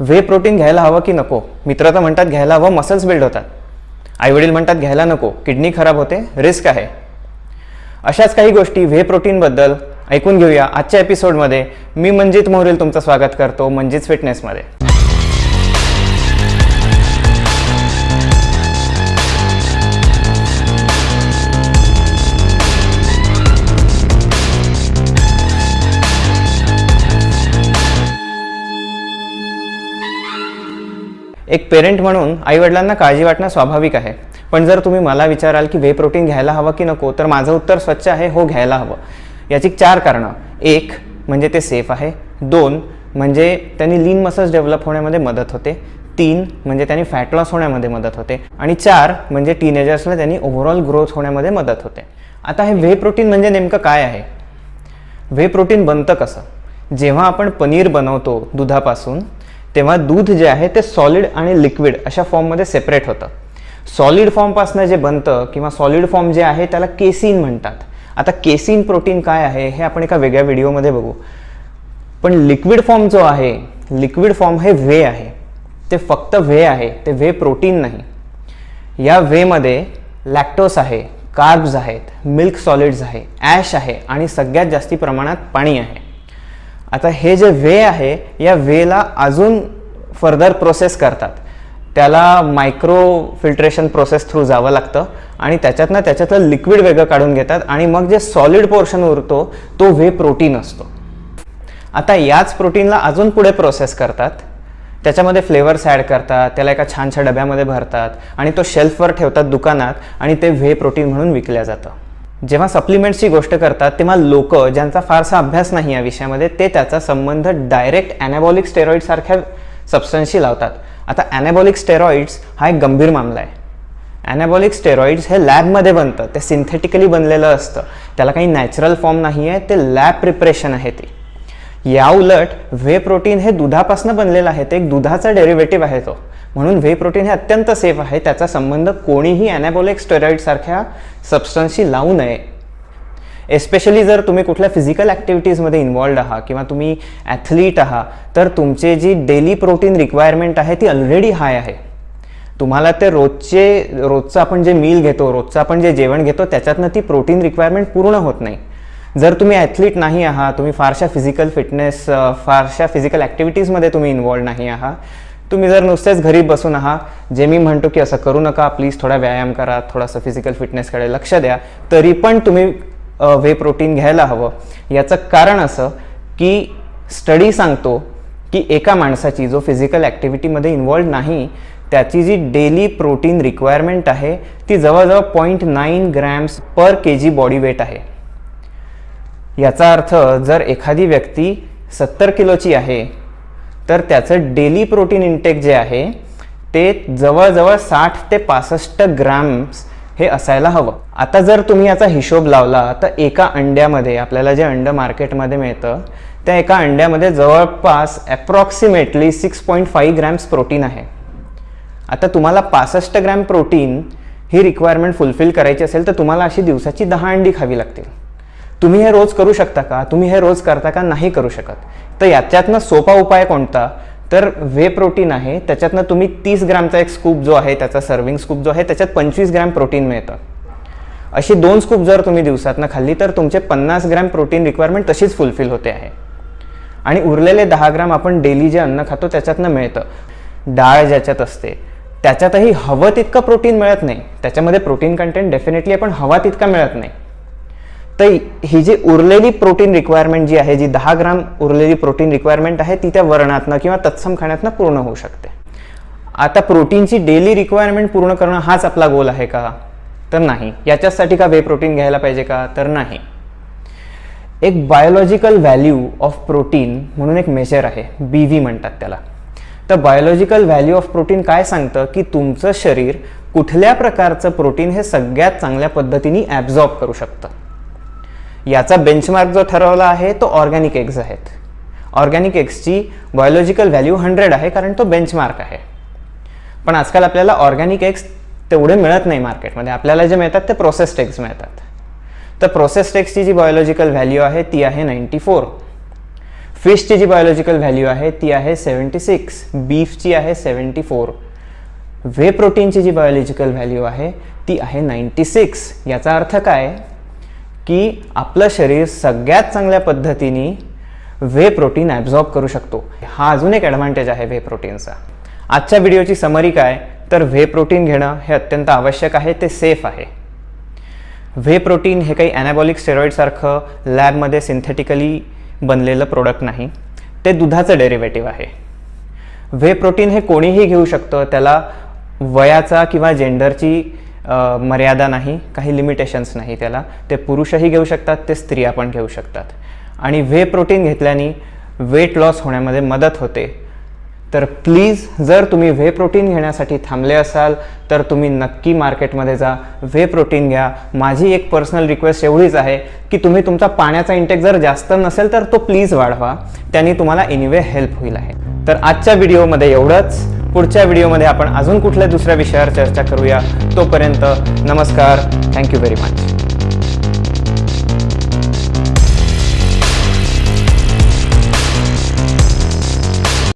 वे protein घ्यायला हवं की नको? मित्र तर म्हणतात घ्यायला हवं मसल्स बिल्ड होतात. आईवडील म्हणतात घ्यायला नको किडनी खराब होते रिस्क आहे. अशाच काही गोष्टी व्हे प्रोटीनबद्दल ऐकून घेऊया आजच्या एपिसोडमध्ये मी मंजित मोहरील तुमचं स्वागत करतो मंजित फिटनेसमध्ये एक पेरेंट म्हणून आईवडिलांना काळजी वाटणं स्वाभाविक आहे. पण जर तुम्ही मला विचाराल की व्हे प्रोटीन घ्यायला हवं की नको तर माझं उत्तर स्वच्छ आहे हो घ्यायला हवं. याची चार कारणं. एक म्हणजे ते सेफ आहे. दोन म्हणजे त्यांनी लीन मसल्स डेव्हलप होण्यामध्ये मदत होते. तीन म्हणजे त्यांनी फॅट लॉस होण्यामध्ये मदत होते. आणि चार म्हणजे टीनेजर्सला त्यांनी ओव्हरऑल ग्रोथ होण्यामध्ये मदत होते. आता हे व्हे प्रोटीन म्हणजे नेमकं काय आहे? व्हे प्रोटीन बनतं कसं? जेव्हा आपण पनीर बनवतो दुधापासून तेव्हा दूध जे आहे ते सॉलिड आणि लिक्विड अशा फॉर्ममध्ये सेपरेट होतं. सॉलिड फॉर्मपासून जे बनतं किंवा सॉलिड फॉर्म जे आहे त्याला केसिन म्हणतात. आता केसिन प्रोटीन काय आहे हे आपण एका वेगळ्या व्हिडिओमध्ये बघू. पण लिक्विड फॉर्म जो आहे लिक्विड फॉर्म हे व्हे आहे. ते फक्त व्हे आहे ते व्हे प्रोटीन नाही. या व्हेमध्ये लॅक्टोस आहे कार्ब्स आहेत मिल्क सॉलिड्स आहे ॲश आहे आणि सगळ्यात जास्ती प्रमाणात पाणी आहे. आता हे जे वे आहे या वेला अजून फर्दर प्रोसेस करतात. त्याला मायक्रो फिल्ट्रेशन प्रोसेस थ्रू जावं लागतं आणि त्याच्यातनं त्याच्यातलं लिक्विड वेगळं काढून घेतात आणि मग जे सॉलिड पोर्शन उरतो तो वे प्रोटीन असतो. आता याच प्रोटीनला अजून पुढे प्रोसेस करतात. त्याच्यामध्ये फ्लेवर्स ॲड करतात त्याला एका छानशा डब्यामध्ये भरतात आणि तो शेल्फवर ठेवतात दुकानात आणि ते व्हे प्रोटीन म्हणून विकल्या जातं. जेव्हा सप्लिमेंट्सची गोष्ट करतात तेव्हा लोक ज्यांचा फारसा अभ्यास नाही या विषयामध्ये ते त्याचा संबंध डायरेक्ट ॲनाबॉलिक स्टेरॉईडसारख्या सबस्टन्सशी लावतात. आता ॲनाबॉलिक स्टेरॉईड्स हा एक गंभीर मामला आहे. ॲनाबॉलिक स्टेरॉईड्स हे लॅबमध्ये बनतं. ते सिंथेटिकली बनलेलं असतं. त्याला काही नॅचरल फॉर्म नाही आहे ते लॅब प्रिपरेशन आहे ते. या उलट व्हे प्रोटीन हे दुधापासून बनलेलं आहे ते एक दुधाचा डेरिव्हेटिव्ह आहे तो. म्हणून व्हे प्रोटीन हे अत्यंत सेफ आहे त्याचा संबंध कोणीही ॲनाबॉलिक स्टेरॉईडसारख्या सबस्टन्सशी लावू नये. एस्पेशली जर तुम्ही कुठल्या फिजिकल ॲक्टिव्हिटीजमध्ये इन्वॉल्ड आहात किंवा तुम्ही ॲथलीट आहात तर तुमचे जी डेली प्रोटीन रिक्वायरमेंट आहे ती ऑलरेडी हाय आहे. तुम्हाला ते रोजचे रोजचं आपण जे मील घेतो रोजचं आपण जे जेवण घेतो त्याच्यातनं ती प्रोटीन रिक्वायरमेंट पूर्ण होत नाही. जर तुम्ही ॲथलीट नाही आहात तुम्ही फारशा फिजिकल फिटनेस फारशा फिजिकल ॲक्टिव्हिटीजमध्ये तुम्ही इन्वॉल्ड नाही आहात तुम्ही जर नुसतेच घरी बसून आहात जे मी म्हणतो की असं करू नका प्लीज थोडा व्यायाम करा थोडासा फिजिकल फिटनेसकडे लक्ष द्या तरी पण तुम्ही वे प्रोटीन घ्यायला हवं. याचं कारण असं की स्टडी सांगतो की एका माणसाची जो फिजिकल ॲक्टिव्हिटीमध्ये इन्वॉल्ड नाही त्याची जी डेली प्रोटीन रिक्वायरमेंट आहे ती जवळजवळ point nine grams per K G body weight आहे. याचा अर्थ जर एखादी व्यक्ती सत्तर किलोची आहे तर त्याचं डेली प्रोटीन इंटेक जे आहे ते जवळजवळ साठ ते पासष्ट ग्रॅम्स हे असायला हवं. आता जर तुम्ही याचा हिशोब लावला तर एका अंड्यामध्ये आपल्याला जे अंड मार्केटमध्ये मिळतं त्या एका अंड्यामध्ये जवळपास approximately six point five grams protein आहे. आता तुम्हाला पासष्ट ग्रॅम प्रोटीन ही रिक्वायरमेंट फुलफिल करायची असेल तर तुम्हाला अशी दिवसाची दहा अंडी खावी लागतील. तुम्ही हे रोज करू शकता का? तुम्ही हे रोज करता का? नाही करू शकत. तर याच्यातनं सोपा उपाय कोणता? तर वे प्रोटीन आहे. त्याच्यातनं तुम्ही तीस ग्रॅमचा एक स्कूप जो आहे त्याचा सर्विंग स्कूप जो आहे त्याच्यात पंचवीस ग्रॅम प्रोटीन मिळतं. अशी दोन स्कूप जर तुम्ही दिवसातनं खाल्ली तर तुमचे पन्नास ग्रॅम प्रोटीन रिक्वायरमेंट तशीच फुलफिल होते आहे. आणि उरलेले दहा ग्रॅम आपण डेली जे अन्न खातो त्याच्यातनं मिळतं. डाळ ज्याच्यात असते त्याच्यातही हवं तितकं प्रोटीन मिळत नाही. त्याच्यामध्ये प्रोटीन कंटेंट डेफिनेटली आपण हवा तितका मिळत नाही. तर ही जी उरलेली प्रोटीन रिक्वायरमेंट जी आहे जी दहा ग्राम उरलेली प्रोटीन रिक्वायरमेंट आहे ती त्या वरणातनं किंवा तत्सम खाण्यातनं पूर्ण होऊ शकते. आता प्रोटीनची डेली रिक्वायरमेंट पूर्ण करणं हाच आपला गोल आहे का? तर नाही. याच्यासाठी का वे प्रोटीन घ्यायला पाहिजे का? तर नाही. एक बायोलॉजिकल व्हॅल्यू ऑफ प्रोटीन म्हणून एक मेजर आहे. बी व्ही म्हणतात त्याला. तर बायोलॉजिकल व्हॅल्यू ऑफ प्रोटीन काय सांगतं? की तुमचं शरीर कुठल्या प्रकारचं प्रोटीन हे सगळ्यात चांगल्या पद्धतीने ॲब्झॉर्ब करू शकतं. याचा बेंचमार्क जो ठरवला आहे तो ऑर्गॅनिक एग्ज आहेत. ऑर्गॅनिक एग्सची बायोलॉजिकल व्हॅल्यू हंड्रेड आहे कारण तो बेंचमार्क आहे. पण आजकाल आपल्याला ऑर्गॅनिक एग्स तेवढे मिळत नाही मार्केटमध्ये आपल्याला जे मिळतात ते प्रोसेस्ड एग्स मिळतात. तर प्रोसेस्ड एग्सची जी बायोलॉजिकल व्हॅल्यू आहे ती आहे नाईंटी फोर फिशची जी बायोलॉजिकल व्हॅल्यू आहे ती आहे सेवन्टी सिक्स बीफची आहे सेवन्टी फोर वे प्रोटीनची जी बायोलॉजिकल व्हॅल्यू आहे ती आहे नाईन्टी सिक्स याचा अर्थ काय? की आपलं शरीर सगळ्यात चांगल्या पद्धतीने वे प्रोटीन ॲब्झॉर्ब करू शकतो. हा अजून एक ॲडव्हान्टेज आहे वे प्रोटीनचा आजच्या व्हिडिओची समरी काय? तर व्हे प्रोटीन घेणं हे अत्यंत आवश्यक आहे ते सेफ आहे. व्हे प्रोटीन हे काही ॲनाबॉलिक स्टेरॉईडसारखं लॅबमध्ये सिंथेटिकली बनलेलं प्रोडक्ट नाही. ते दुधाचं डेरिव्हेटिव्ह आहे. व्हे प्रोटीन हे कोणीही घेऊ शकतं त्याला वयाचा किंवा जेंडरची मर्यादा नाही काही लिमिटेशन्स नाही त्याला. ते पुरुषही घेऊ शकतात ते स्त्रिया पण घेऊ शकतात. आणि व्हे प्रोटीन घेतल्याने वेट लॉस होण्यामध्ये मदत होते. तर प्लीज जर तुम्ही व्हे प्रोटीन घेण्यासाठी थांबले असाल तर तुम्ही नक्की मार्केटमध्ये जा. व्हे प्रोटीन घ्या. माझी एक पर्सनल रिक्वेस्ट एवढीच आहे की तुम्ही तुमचा पाण्याचा इंटेक जर जास्त नसेल तर तो प्लीज वाढवा. त्यांनी तुम्हाला एनिवे हेल्प होईल आहे. तर आजच्या व्हिडिओमध्ये एवढंच. पुढच्या व्हिडिओमध्ये आपण अजून कुठल्या दुसऱ्या विषयावर चर्चा करूया? तोपर्यंत नमस्कार. Thank you very much